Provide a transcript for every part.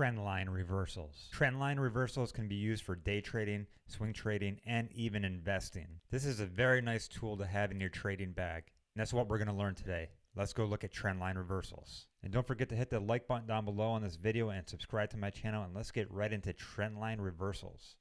trend line reversals. Trend line reversals can be used for day trading, swing trading, and even investing. This is a very nice tool to have in your trading bag. And that's what we're going to learn today. Let's go look at trend line reversals. And don't forget to hit the like button down below on this video and subscribe to my channel and let's get right into trend line reversals.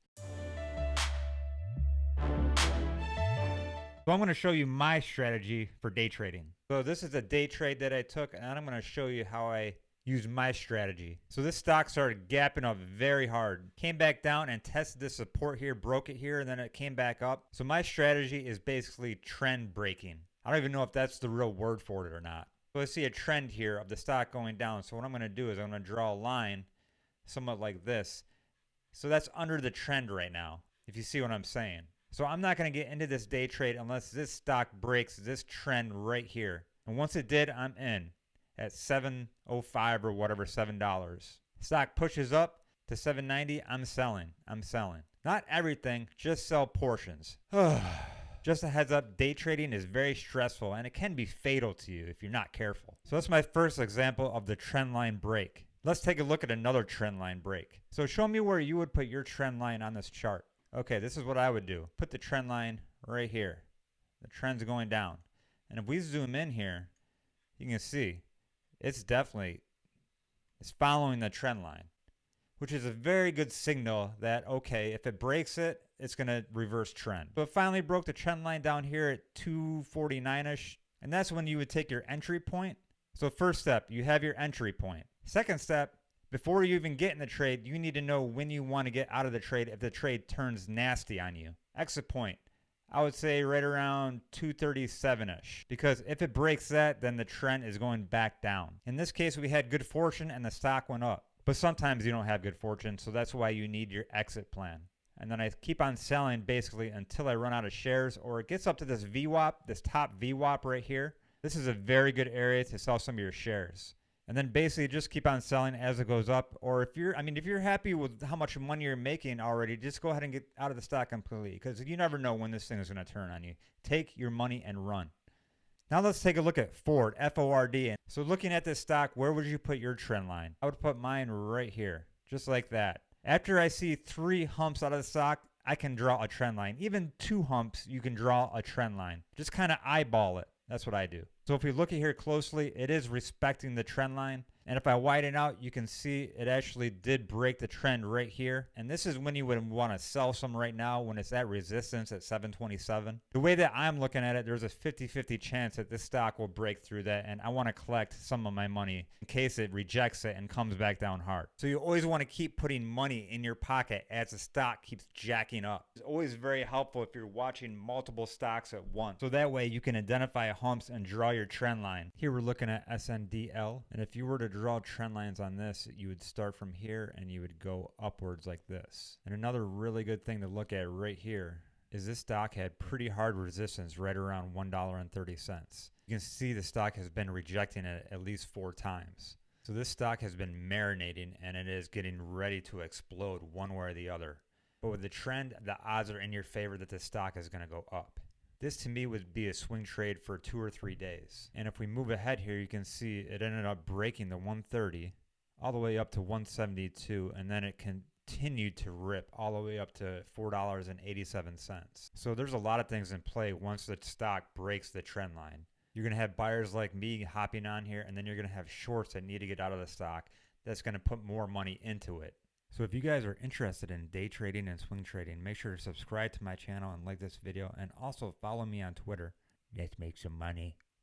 So I'm going to show you my strategy for day trading. So this is a day trade that I took and I'm going to show you how I use my strategy. So this stock started gapping up very hard. Came back down and tested the support here, broke it here, and then it came back up. So my strategy is basically trend breaking. I don't even know if that's the real word for it or not. So I see a trend here of the stock going down. So what I'm going to do is I'm going to draw a line somewhat like this. So that's under the trend right now, if you see what I'm saying. So I'm not going to get into this day trade unless this stock breaks this trend right here. And once it did, I'm in at 705 or whatever, $7. Stock pushes up to 790, I'm selling. I'm selling. Not everything, just sell portions. Just a heads up, day trading is very stressful and it can be fatal to you if you're not careful. So that's my first example of the trend line break. Let's take a look at another trend line break. So show me where you would put your trend line on this chart. Okay, this is what I would do. Put the trend line right here. The trend's going down. And if we zoom in here, you can see it's definitely it's following the trend line which is a very good signal that, okay, if it breaks it, it's going to reverse trend. It finally broke the trend line down here at 249-ish, and that's when you would take your entry point. So first step, you have your entry point. Second step, before you even get in the trade, you need to know when you want to get out of the trade if the trade turns nasty on you. Exit point. I would say right around 237-ish because if it breaks that, then the trend is going back down. In this case, we had good fortune and the stock went up. But sometimes you don't have good fortune, so that's why you need your exit plan. And then I keep on selling basically until I run out of shares or it gets up to this VWAP, this top VWAP right here. This is a very good area to sell some of your shares. And then basically just keep on selling as it goes up. Or if you're, I mean, if you're happy with how much money you're making already, just go ahead and get out of the stock completely because you never know when this thing is going to turn on you. Take your money and run. Now let's take a look at Ford, F-O-R-D. So looking at this stock, where would you put your trend line? I would put mine right here, just like that. After I see three humps out of the stock, I can draw a trend line. Even two humps, you can draw a trend line. Just kind of eyeball it. That's what I do. So if we look at here closely, it is respecting the trend line. And if I widen out, you can see it actually did break the trend right here. And this is when you would want to sell some right now when it's at resistance at 727. The way that I'm looking at it, there's a 50-50 chance that this stock will break through that. And I want to collect some of my money in case it rejects it and comes back down hard. So you always want to keep putting money in your pocket as the stock keeps jacking up. It's always very helpful if you're watching multiple stocks at once. So that way you can identify humps and draw your trend line. Here we're looking at SNDL. And if you were to draw trend lines on this, you would start from here and you would go upwards like this. And another really good thing to look at right here is this stock had pretty hard resistance right around $1.30. You can see the stock has been rejecting it at least four times. So this stock has been marinating and it is getting ready to explode one way or the other. But with the trend, the odds are in your favor that the stock is going to go up. This to me would be a swing trade for two or three days. And if we move ahead here, you can see it ended up breaking the 130 all the way up to 172 and then it continued to rip all the way up to $4.87. So there's a lot of things in play once the stock breaks the trend line. You're going to have buyers like me hopping on here and then you're going to have shorts that need to get out of the stock that's going to put more money into it. So if you guys are interested in day trading and swing trading, make sure to subscribe to my channel and like this video and also follow me on Twitter. Let's make some money.